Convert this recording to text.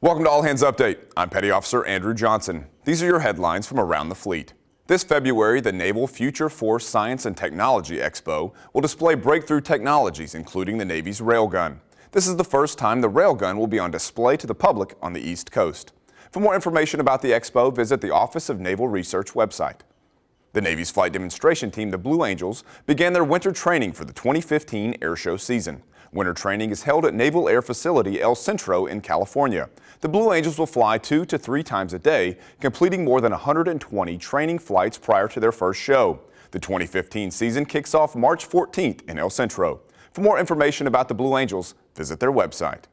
Welcome to All Hands Update. I'm Petty Officer Andrew Johnson. These are your headlines from around the fleet. This February, the Naval Future Force Science and Technology Expo will display breakthrough technologies, including the Navy's railgun. This is the first time the railgun will be on display to the public on the East Coast. For more information about the expo, visit the Office of Naval Research website. The Navy's flight demonstration team, the Blue Angels, began their winter training for the 2015 airshow season. Winter training is held at Naval Air Facility El Centro in California. The Blue Angels will fly two to three times a day, completing more than 120 training flights prior to their first show. The 2015 season kicks off March 14th in El Centro. For more information about the Blue Angels, visit their website.